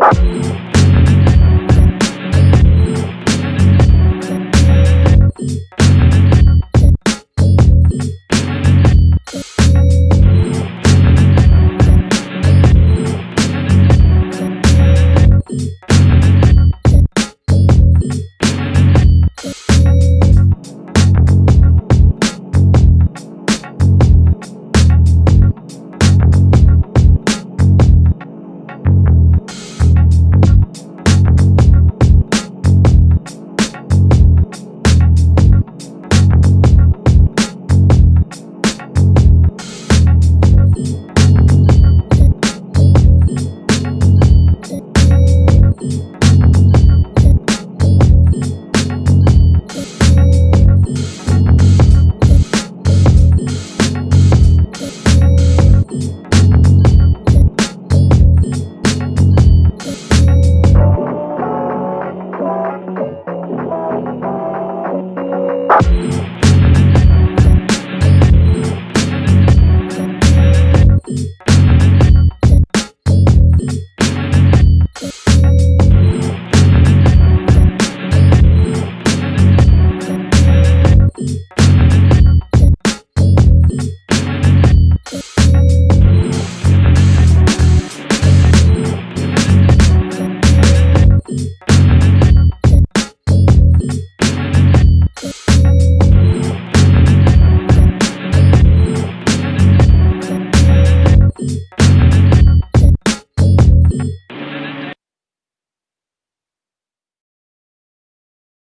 Bye.